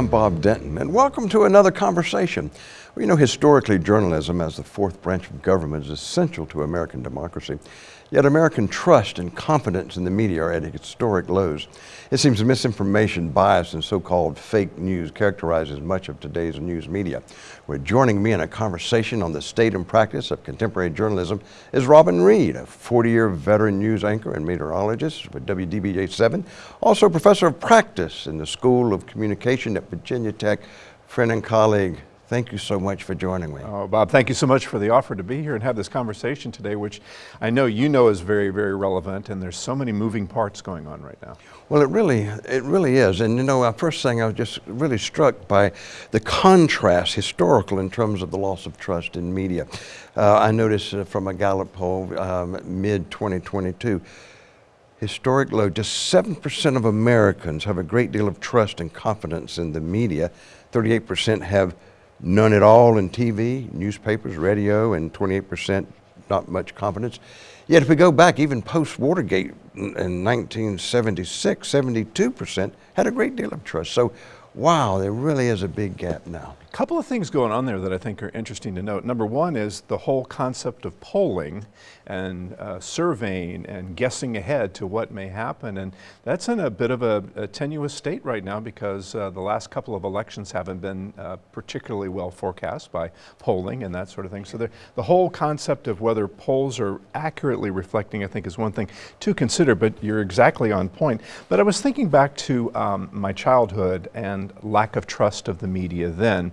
I'm Bob Denton, and welcome to another conversation. Well, you know, historically, journalism as the fourth branch of government is essential to American democracy. Yet American trust and confidence in the media are at historic lows. It seems misinformation, bias, and so-called fake news characterizes much of today's news media. We're joining me in a conversation on the state and practice of contemporary journalism is Robin Reed, a 40-year veteran news anchor and meteorologist with WDBJ-7, also professor of practice in the School of Communication at Virginia Tech, friend and colleague Thank you so much for joining me. Oh, Bob, thank you so much for the offer to be here and have this conversation today, which I know you know is very, very relevant, and there's so many moving parts going on right now. Well, it really, it really is. And you know, uh, first thing I was just really struck by the contrast, historical in terms of the loss of trust in media. Uh, I noticed uh, from a Gallup poll, um, mid 2022, historic low, just 7% of Americans have a great deal of trust and confidence in the media. 38% have none at all in TV, newspapers, radio, and 28% not much confidence. Yet if we go back even post-Watergate in 1976, 72% had a great deal of trust. So wow, there really is a big gap now. A couple of things going on there that I think are interesting to note. Number one is the whole concept of polling and uh, surveying and guessing ahead to what may happen. And that's in a bit of a, a tenuous state right now because uh, the last couple of elections haven't been uh, particularly well forecast by polling and that sort of thing. So the, the whole concept of whether polls are accurately reflecting, I think, is one thing to consider, but you're exactly on point. But I was thinking back to um, my childhood and lack of trust of the media then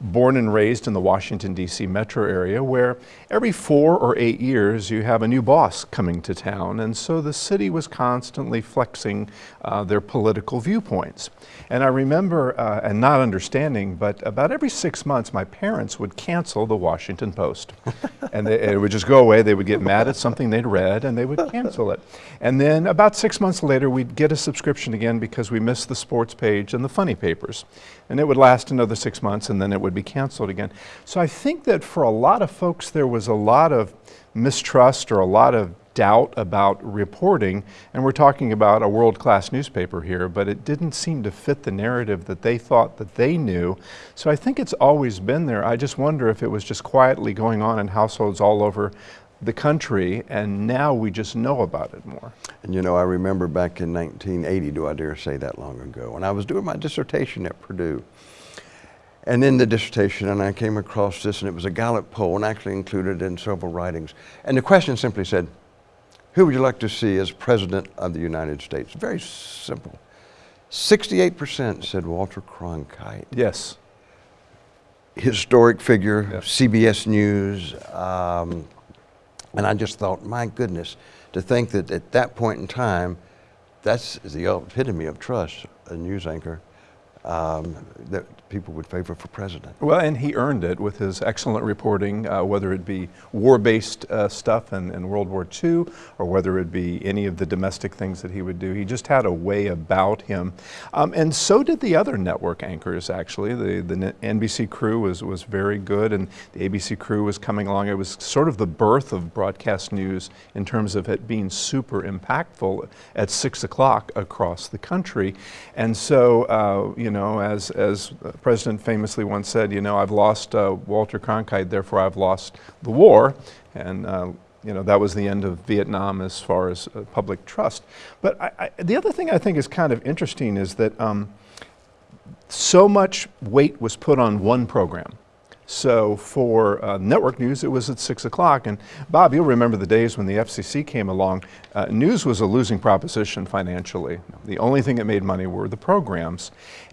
born and raised in the Washington, D.C. metro area where every four or eight years you have a new boss coming to town and so the city was constantly flexing uh, their political viewpoints. And I remember, uh, and not understanding, but about every six months my parents would cancel the Washington Post. and they, it would just go away, they would get mad at something they'd read and they would cancel it. And then about six months later we'd get a subscription again because we missed the sports page and the funny papers. And it would last another six months and then it would be canceled again. So I think that for a lot of folks there was a lot of mistrust or a lot of doubt about reporting, and we're talking about a world-class newspaper here, but it didn't seem to fit the narrative that they thought that they knew. So I think it's always been there. I just wonder if it was just quietly going on in households all over the country, and now we just know about it more. And you know, I remember back in 1980, do I dare say that long ago, when I was doing my dissertation at Purdue, and in the dissertation, and I came across this, and it was a Gallup poll, and actually included in several writings. And the question simply said, who would you like to see as President of the United States? Very simple. 68% said Walter Cronkite. Yes. Historic figure, yes. CBS News. Um, and I just thought, my goodness, to think that at that point in time, that's the epitome of trust, a news anchor um, that people would favor for president. Well, and he earned it with his excellent reporting, uh, whether it be war-based uh, stuff in, in, World War II or whether it be any of the domestic things that he would do. He just had a way about him. Um, and so did the other network anchors, actually. The, the NBC crew was, was very good and the ABC crew was coming along. It was sort of the birth of broadcast news in terms of it being super impactful at 6 o'clock across the country. And so, uh, you know, know, as, as the President famously once said, you know, I've lost uh, Walter Cronkite, therefore I've lost the war. And, uh, you know, that was the end of Vietnam as far as uh, public trust. But I, I, the other thing I think is kind of interesting is that um, so much weight was put on one program. So for uh, network news, it was at 6 o'clock. And Bob, you'll remember the days when the FCC came along. Uh, news was a losing proposition financially. The only thing that made money were the programs.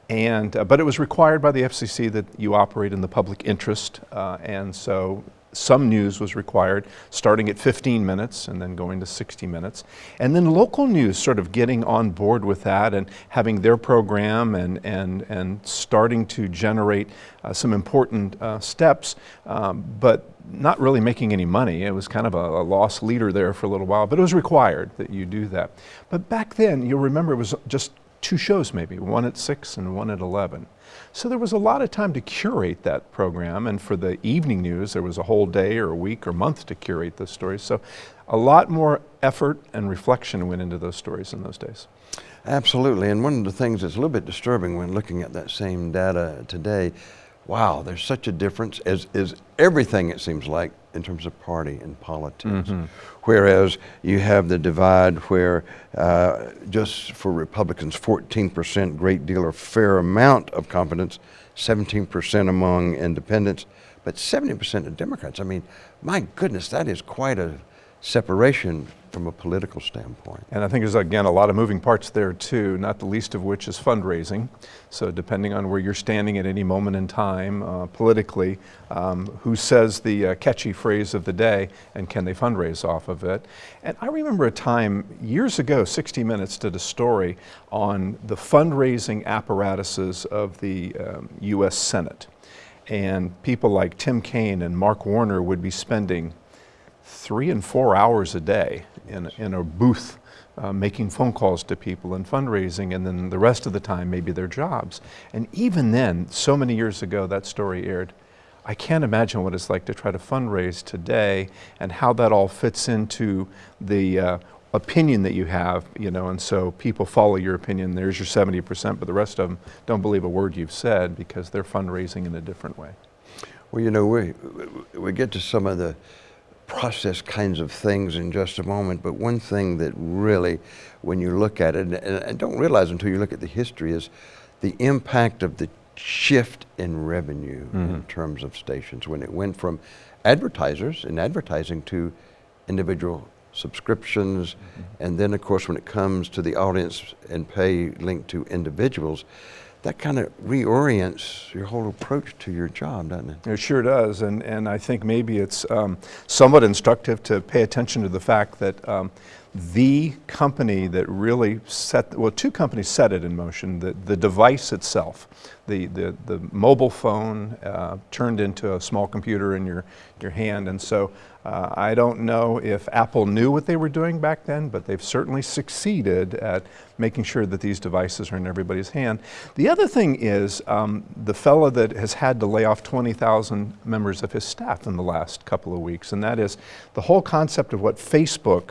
And, uh, but it was required by the FCC that you operate in the public interest. Uh, and so some news was required, starting at 15 minutes and then going to 60 minutes. And then local news sort of getting on board with that and having their program and, and, and starting to generate uh, some important uh, steps, um, but not really making any money. It was kind of a, a lost leader there for a little while, but it was required that you do that. But back then, you'll remember it was just two shows maybe, one at 6 and one at 11. So there was a lot of time to curate that program, and for the evening news, there was a whole day or a week or month to curate those stories. So a lot more effort and reflection went into those stories in those days. Absolutely, and one of the things that's a little bit disturbing when looking at that same data today, wow, there's such a difference as is everything it seems like in terms of party and politics. Mm -hmm. Whereas you have the divide where uh, just for Republicans, 14% great deal or fair amount of confidence, 17% among independents, but 70% of Democrats. I mean, my goodness, that is quite a separation from a political standpoint. And I think there's, again, a lot of moving parts there too, not the least of which is fundraising. So depending on where you're standing at any moment in time uh, politically, um, who says the uh, catchy phrase of the day and can they fundraise off of it? And I remember a time years ago, 60 Minutes did a story on the fundraising apparatuses of the um, U.S. Senate. And people like Tim Kaine and Mark Warner would be spending three and four hours a day in, in a booth uh, making phone calls to people and fundraising, and then the rest of the time maybe their jobs. And even then, so many years ago, that story aired. I can't imagine what it's like to try to fundraise today and how that all fits into the uh, opinion that you have, you know, and so people follow your opinion. There's your 70%, but the rest of them don't believe a word you've said because they're fundraising in a different way. Well, you know, we, we get to some of the process kinds of things in just a moment, but one thing that really, when you look at it, and I don't realize until you look at the history, is the impact of the shift in revenue mm -hmm. in mm-hmm. terms of stations when it went from advertisers and advertising to individual subscriptions, mm -hmm. and then of course when it comes to the audience and pay linked to individuals, that kind of reorients your whole approach to your job, doesn't it? It sure does, and, and I think maybe it's um, somewhat instructive to pay attention to the fact that um, the company that really set, well, two companies set it in motion, the, the device itself, the, the, the mobile phone uh, turned into a small computer in your, your hand, and so uh, I don't know if Apple knew what they were doing back then, but they've certainly succeeded at making sure that these devices are in everybody's hand. The other thing is um, the fellow that has had to lay off 20,000 members of his staff in the last couple of weeks, and that is the whole concept of what Facebook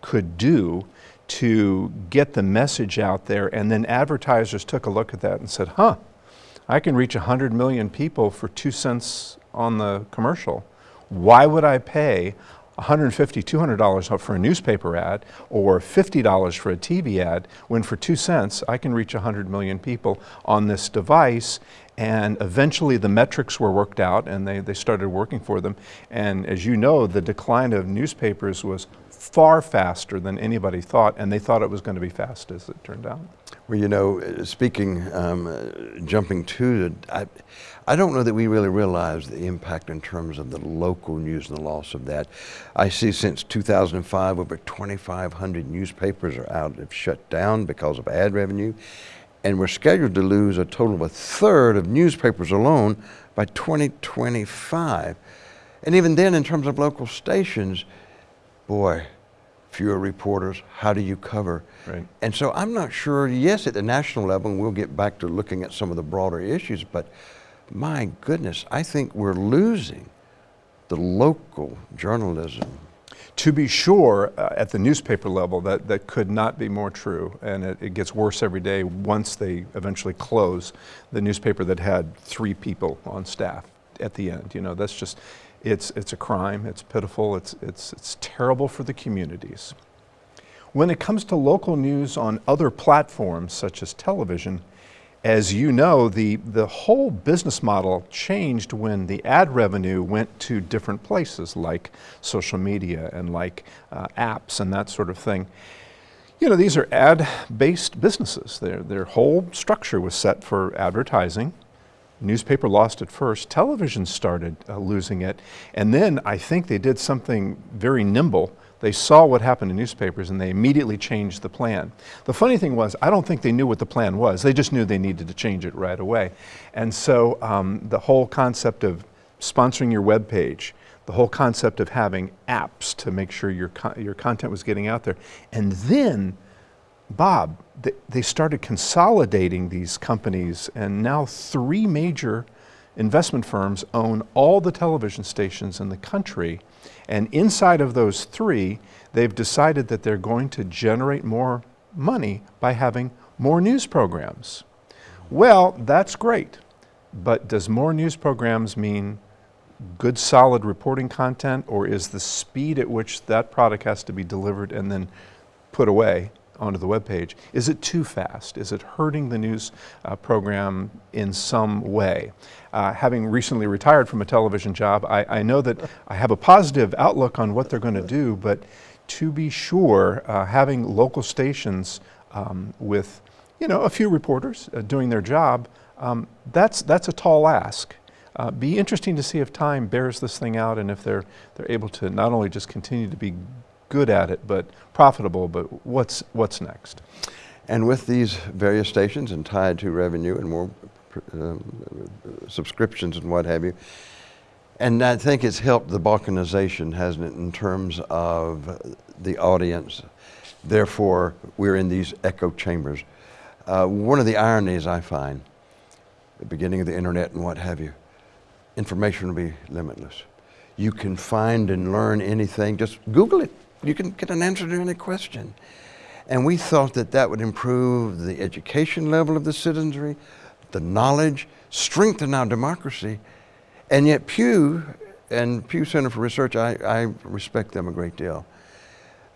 could do to get the message out there, and then advertisers took a look at that and said, huh, I can reach 100 million people for two cents on the commercial. Why would I pay $150, $200 for a newspaper ad or $50 for a TV ad when for two cents I can reach 100 million people on this device and eventually the metrics were worked out and they, they started working for them. And as you know, the decline of newspapers was far faster than anybody thought, and they thought it was going to be fast as it turned out. Well, you know, speaking, um, jumping to, I, I don't know that we really realize the impact in terms of the local news and the loss of that. I see since 2005, over 2,500 newspapers are out, have shut down because of ad revenue, and we're scheduled to lose a total of a third of newspapers alone by 2025. And even then, in terms of local stations, boy, fewer reporters, how do you cover? Right. And so I'm not sure, yes, at the national level, and we'll get back to looking at some of the broader issues, but my goodness, I think we're losing the local journalism. To be sure, uh, at the newspaper level, that, that could not be more true, and it, it gets worse every day once they eventually close the newspaper that had three people on staff at the end. You know, that's just, it's, it's a crime, it's pitiful, it's, it's, it's terrible for the communities. When it comes to local news on other platforms, such as television, as you know, the, the whole business model changed when the ad revenue went to different places like social media and like uh, apps and that sort of thing. You know, these are ad-based businesses. Their, their whole structure was set for advertising Newspaper lost it first. Television started uh, losing it. And then I think they did something very nimble. They saw what happened in newspapers and they immediately changed the plan. The funny thing was, I don't think they knew what the plan was. They just knew they needed to change it right away. And so um, the whole concept of sponsoring your web page, the whole concept of having apps to make sure your, co your content was getting out there, and then Bob, they, started consolidating these companies, and now three major investment firms own all the television stations in the country. And inside of those three, they've decided that they're going to generate more money by having more news programs. Well, that's great. But does more news programs mean good solid reporting content or is the speed at which that product has to be delivered and then put away onto the web page, is it too fast? Is it hurting the news uh, program in some way? Uh, having recently retired from a television job, I, I, know that I have a positive outlook on what they're going to do, but to be sure, uh, having local stations um, with you know, a few reporters uh, doing their job, um, that's, that's a tall ask. Uh, be interesting to see if time bears this thing out and if they're, they're able to not only just continue to be good at it, but profitable, but what's, what's next? And with these various stations and tied to revenue and more um, subscriptions and what have you, and I think it's helped the balkanization, hasn't it, in terms of the audience. Therefore, we're in these echo chambers. Uh, one of the ironies I find, the beginning of the internet and what have you, information will be limitless. You can find and learn anything, just Google it. You can get an answer to any question. And we thought that that would improve the education level of the citizenry, the knowledge, strengthen our democracy. And yet Pew and Pew Center for Research, I, I respect them a great deal,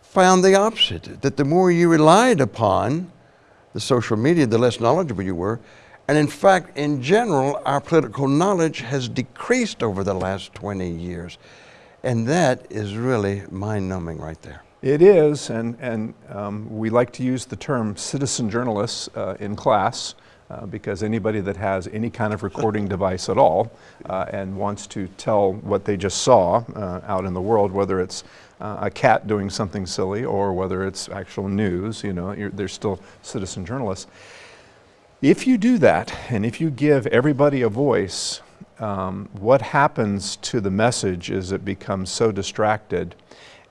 found the opposite, that the more you relied upon the social media, the less knowledgeable you were. And in fact, in general, our political knowledge has decreased over the last 20 years. And that is really mind numbing right there. It is, and, and um, we like to use the term citizen journalists uh, in class uh, because anybody that has any kind of recording device at all uh, and wants to tell what they just saw uh, out in the world, whether it's uh, a cat doing something silly or whether it's actual news, you know, they're still citizen journalists. If you do that, and if you give everybody a voice, um, what happens to the message is it becomes so distracted.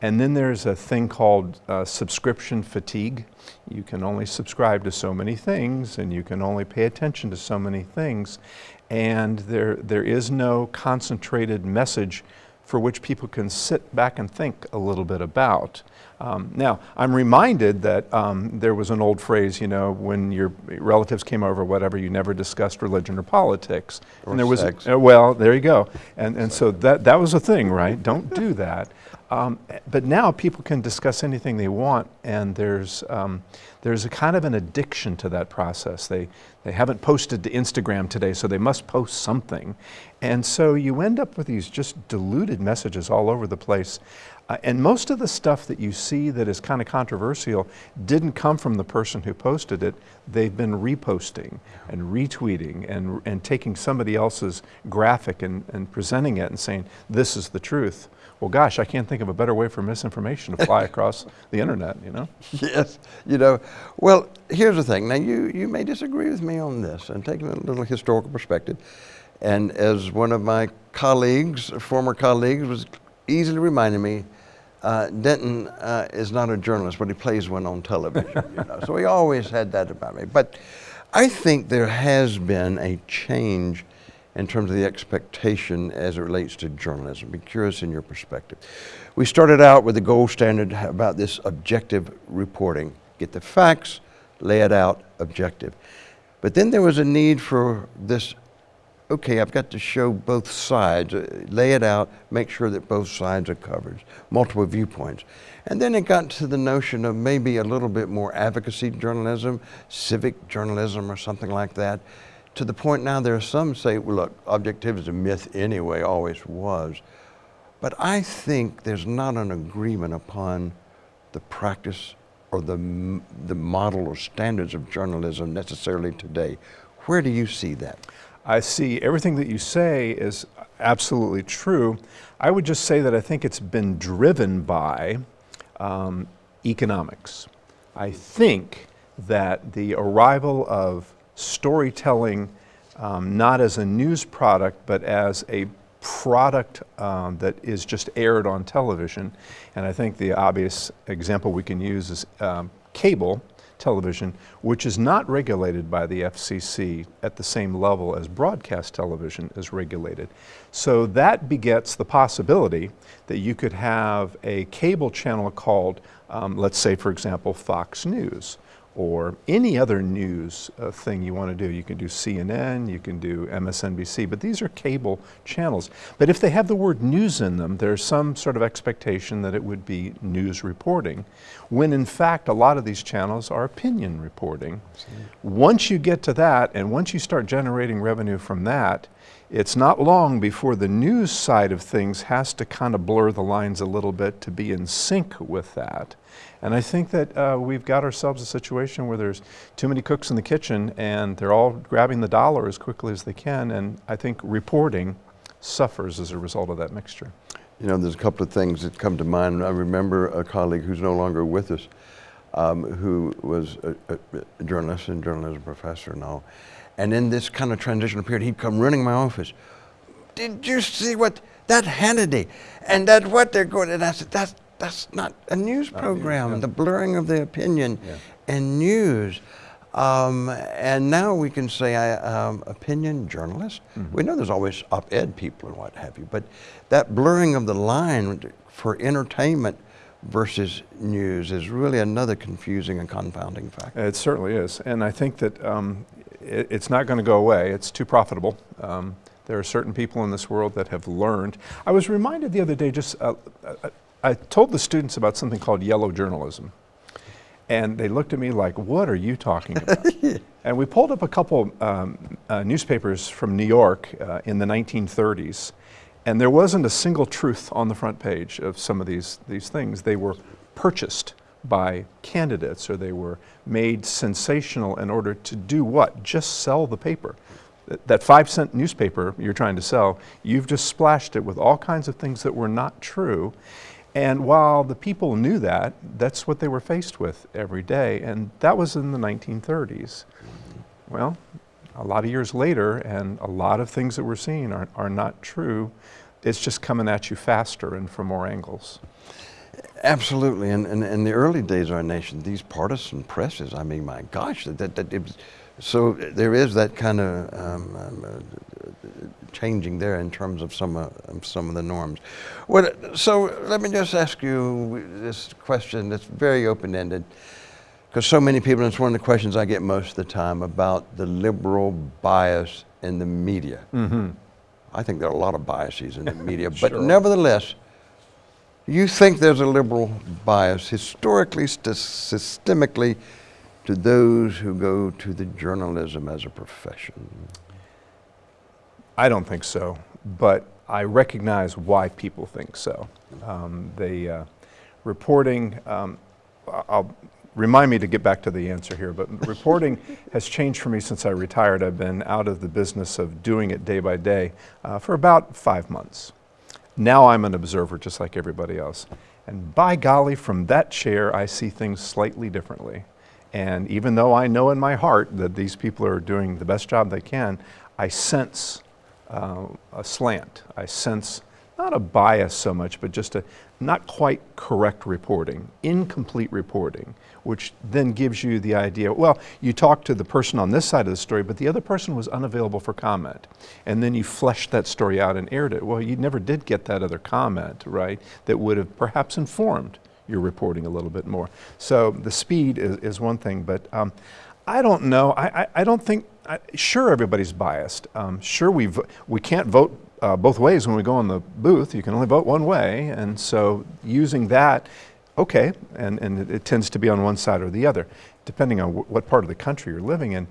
And then there's a thing called uh, subscription fatigue. You can only subscribe to so many things and you can only pay attention to so many things. And there, there is no concentrated message for which people can sit back and think a little bit about. Um, now, I'm reminded that um, there was an old phrase, you know, when your relatives came over, whatever, you never discussed religion or politics. Or and there was, sex. Uh, well, there you go. And, and so that, that was a thing, right? Don't do that. Um, but now people can discuss anything they want, and there's, um, there's a kind of an addiction to that process. They, they haven't posted to Instagram today, so they must post something. And so you end up with these just diluted messages all over the place. Uh, and most of the stuff that you see that is kind of controversial didn't come from the person who posted it. They've been reposting and retweeting and, and taking somebody else's graphic and, and presenting it and saying, this is the truth. Well, gosh, I can't think of a better way for misinformation to fly across the internet, you know? Yes, you know, well, here's the thing. Now, you, you may disagree with me on this, and taking a little historical perspective, and as one of my colleagues, former colleagues, was easily reminding me, uh, Denton uh, is not a journalist, but he plays one on television. you know? So he always had that about me. But I think there has been a change in terms of the expectation as it relates to journalism. Be curious in your perspective. We started out with the gold standard about this objective reporting. Get the facts, lay it out, objective. But then there was a need for this okay, I've got to show both sides, uh, lay it out, make sure that both sides are covered, multiple viewpoints. And then it got to the notion of maybe a little bit more advocacy journalism, civic journalism or something like that, to the point now there are some say, well, look, objectivity is a myth anyway, always was. But I think there's not an agreement upon the practice or the, the model or standards of journalism necessarily today. Where do you see that? I see everything that you say is absolutely true. I would just say that I think it's been driven by um, economics. I think that the arrival of storytelling um, not as a news product but as a product um, that is just aired on television and I think the obvious example we can use is um, cable television, which is not regulated by the FCC at the same level as broadcast television is regulated. So that begets the possibility that you could have a cable channel called, um, let's say, for example, Fox News or any other news uh, thing you want to do. You can do CNN, you can do MSNBC, but these are cable channels. But if they have the word news in them, there's some sort of expectation that it would be news reporting, when in fact a lot of these channels are opinion reporting. Once you get to that, and once you start generating revenue from that, it's not long before the news side of things has to kind of blur the lines a little bit to be in sync with that. And I think that uh, we've got ourselves a situation where there's too many cooks in the kitchen and they're all grabbing the dollar as quickly as they can. And I think reporting suffers as a result of that mixture. You know, there's a couple of things that come to mind. I remember a colleague who's no longer with us, um, who was a, a, journalist and journalism professor all. And in this kind of transitional period, he'd come running my office. Did you see what that Hannity and that what they're going? And I said, that's that's not a news not program. News, yeah. The blurring of the opinion yeah. and news. Um, and now we can say um, opinion journalist. Mm -hmm. We know there's always op-ed people and what have you, but that blurring of the line for entertainment versus news is really another confusing and confounding factor. It certainly is, and I think that um, it, it's not going to go away. It's too profitable. Um, there are certain people in this world that have learned. I was reminded the other day, just uh, uh, I told the students about something called yellow journalism. And they looked at me like, what are you talking about? and we pulled up a couple um, uh, newspapers from New York uh, in the 1930s. And there wasn't a single truth on the front page of some of these, these things. They were purchased by candidates or they were made sensational in order to do what? Just sell the paper. That five cent newspaper you're trying to sell, you've just splashed it with all kinds of things that were not true. And while the people knew that, that's what they were faced with every day. And that was in the 1930s. Well, a lot of years later, and a lot of things that we're seeing are, are not true. It's just coming at you faster and from more angles. Absolutely. And in the early days of our nation, these partisan presses, I mean, my gosh, that, that, it was, so there is that kind of um, um, uh, changing there in terms of some, uh, some of the norms. What, so let me just ask you this question that's very open-ended because so many people, and it's one of the questions I get most of the time about the liberal bias in the media. Mm -hmm. I think there are a lot of biases in the media, but sure. nevertheless, you think there's a liberal bias historically, systemically, to those who go to the journalism as a profession? I don't think so, but I recognize why people think so. Um, uh, reporting, um, I'll remind me to get back to the answer here, but reporting has changed for me since I retired. I've been out of the business of doing it day by day uh, for about five months. Now I'm an observer just like everybody else. And by golly, from that chair, I see things slightly differently. And even though I know in my heart that these people are doing the best job they can, I sense uh, a slant. I sense not a bias so much, but just a not quite correct reporting, incomplete reporting, which then gives you the idea, well, you talk to the person on this side of the story, but the other person was unavailable for comment. And then you fleshed that story out and aired it. Well, you never did get that other comment, right, that would have perhaps informed your reporting a little bit more. So the speed is, is one thing, but um, I don't know. I, I, I don't think, I, sure everybody's biased. Um, sure we, we can't vote uh, both ways when we go in the booth. You can only vote one way. And so using that, okay, and, and it, it tends to be on one side or the other, depending on what part of the country you're living in.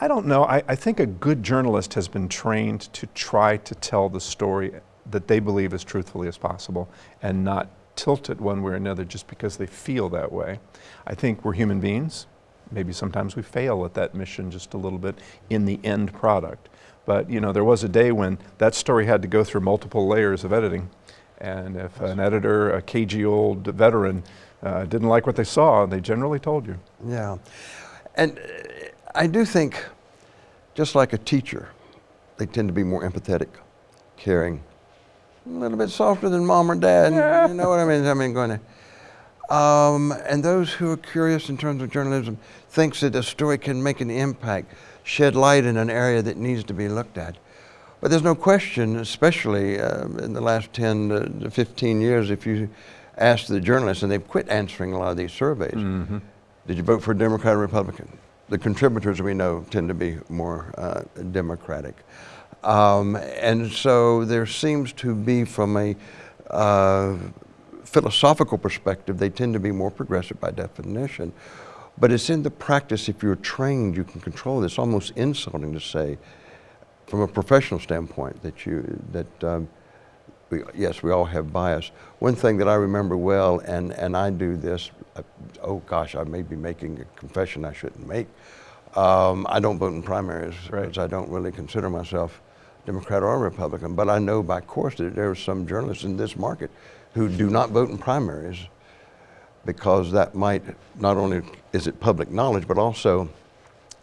I don't know. I, I think a good journalist has been trained to try to tell the story that they believe as truthfully as possible and not tilt it one way or another just because they feel that way. I think we're human beings. Maybe sometimes we fail at that mission just a little bit in the end product. But you know, there was a day when that story had to go through multiple layers of editing. And if an editor, a cagey old veteran, uh, didn't like what they saw, they generally told you. Yeah. And uh, I do think, just like a teacher, they tend to be more empathetic, caring, a little bit softer than mom or dad. Yeah. You know what I mean? I mean, going to. Um, and those who are curious in terms of journalism thinks that a story can make an impact, shed light in an area that needs to be looked at. But there's no question, especially uh, in the last 10 to 15 years, if you ask the journalists, and they've quit answering a lot of these surveys, Mm-hmm. did you vote for a Democrat or Republican? The contributors we know tend to be more uh, Democratic. Um, and so there seems to be, from a uh, philosophical perspective, they tend to be more progressive by definition. But it's in the practice, if you're trained, you can control this. It's almost insulting to say, from a professional standpoint, that you, that um, we, yes, we all have bias. One thing that I remember well, and, and I do this, uh, oh gosh, I may be making a confession I shouldn't make. Um, I don't vote in primaries Right. because I don't really consider myself Democrat or Republican, but I know by course that there are some journalists in this market who do not vote in primaries because that might, not only is it public knowledge, but also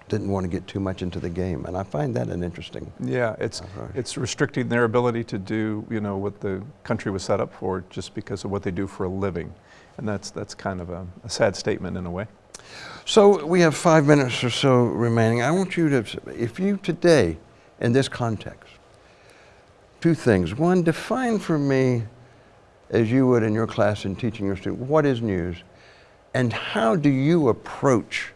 didn't want to get too much into the game. And I find that an interesting Yeah, it's, uh, right. it's restricting their ability to do, you know, what the country was set up for just because of what they do for a living. And that's, that's kind of a, a sad statement in a way. So we have five minutes or so remaining. I want you to, if you today, in this context, two things. One, define for me, as you would in your class in teaching your students, what is news? And how do you approach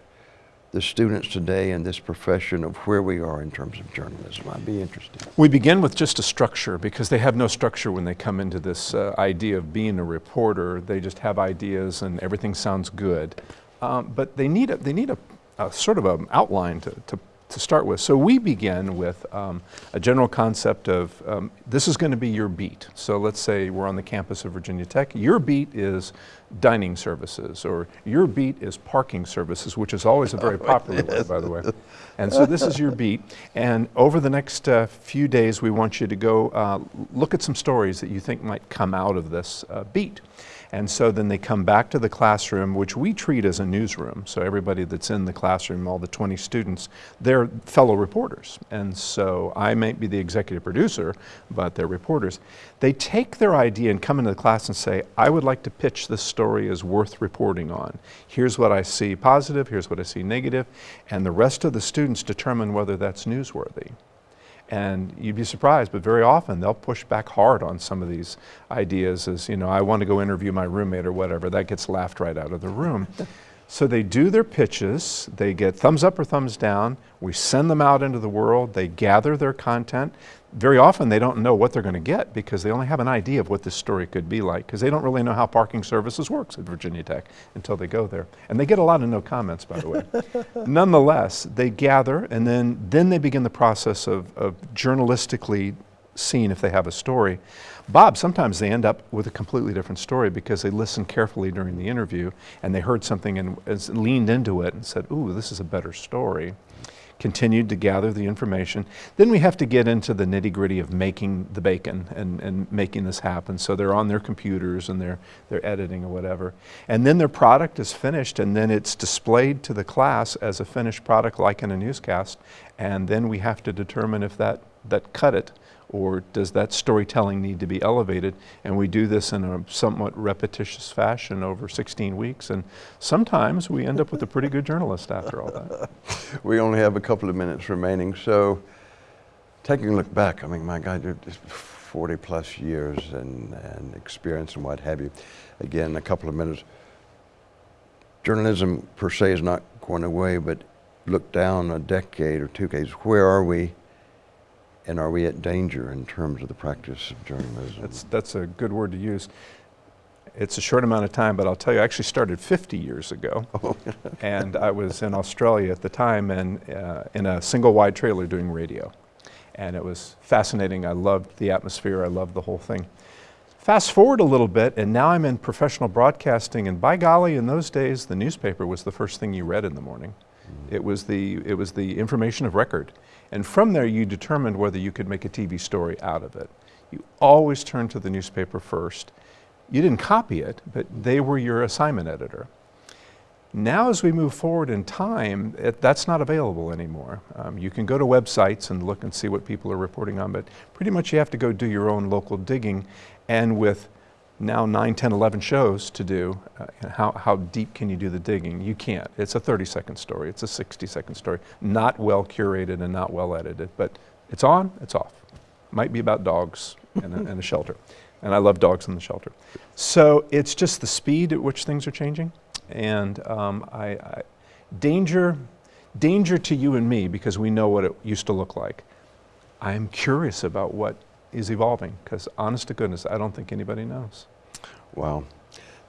the students today in this profession of where we are in terms of journalism? I'd be interested. We begin with just a structure because they have no structure when they come into this uh, idea of being a reporter. They just have ideas and everything sounds good. Um, but they need a, they need a, a sort of an outline to, to, to start with. So we begin with um, a general concept of um, this is going to be your beat. So let's say we're on the campus of Virginia Tech. Your beat is dining services, or your beat is parking services, which is always a very popular word, by the way. And so this is your beat. And over the next uh, few days, we want you to go uh, look at some stories that you think might come out of this uh, beat. And so then they come back to the classroom, which we treat as a newsroom. So everybody that's in the classroom, all the 20 students, they're fellow reporters. And so I might be the executive producer, but they're reporters. They take their idea and come into the class and say, I would like to pitch this story as worth reporting on. Here's what I see positive, here's what I see negative, and the rest of the students determine whether that's newsworthy. And you'd be surprised, but very often they'll push back hard on some of these ideas as, you know, I want to go interview my roommate or whatever. That gets laughed right out of the room. so they do their pitches, they get thumbs up or thumbs down, we send them out into the world, they gather their content. Very often they don't know what they're going to get because they only have an idea of what this story could be like because they don't really know how parking services works at Virginia Tech until they go there. And they get a lot of no comments, by the way. Nonetheless, they gather and then, then they begin the process of, of journalistically seeing if they have a story. Bob, sometimes they end up with a completely different story because they listened carefully during the interview and they heard something and as leaned into it and said, ooh, this is a better story. Continued to gather the information. Then we have to get into the nitty gritty of making the bacon and, and making this happen. So they're on their computers and they're, they're editing or whatever. And then their product is finished and then it's displayed to the class as a finished product like in a newscast. And then we have to determine if that, that cut it or does that storytelling need to be elevated? And we do this in a somewhat repetitious fashion over 16 weeks, and sometimes we end up with a pretty good journalist after all that. We only have a couple of minutes remaining, so taking a look back, I mean, my God, you're just 40 plus years and, and experience and what have you. Again, a couple of minutes. Journalism per se is not going away, but look down a decade or two decades. Where are we? And are we at danger in terms of the practice of journalism? That's, that's a good word to use. It's a short amount of time, but I'll tell you, I actually started 50 years ago. and I was in Australia at the time and uh, in a single wide trailer doing radio. And it was fascinating. I loved the atmosphere, I loved the whole thing. Fast forward a little bit, and now I'm in professional broadcasting, and by golly, in those days, the newspaper was the first thing you read in the morning. It was the, it was the information of record. And from there, you determined whether you could make a TV story out of it. You always turned to the newspaper first. You didn't copy it, but they were your assignment editor. Now, as we move forward in time, it, that's not available anymore. Um, you can go to websites and look and see what people are reporting on, but pretty much you have to go do your own local digging. And with now 9, 10, 11 shows to do. Uh, how, how deep can you do the digging? You can't. It's a 30 second story, it's a 60 second story, not well curated and not well edited, but it's on, it's off. Might be about dogs and a, and a shelter. And I love dogs in the shelter. So it's just the speed at which things are changing. And um, I, I, danger, danger to you and me because we know what it used to look like. I'm curious about what is evolving because honest to goodness, I don't think anybody knows. Wow.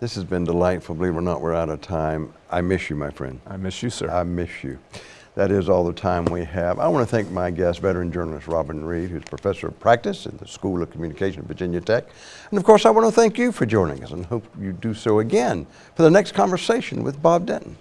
This has been delightful. Believe it or not, we're out of time. I miss you, my friend. I miss you, sir. I miss you. That is all the time we have. I want to thank my guest, veteran journalist Robin Reed, who's professor of practice in the School of Communication at Virginia Tech. And of course, I want to thank you for joining us and hope you do so again for the next conversation with Bob Denton.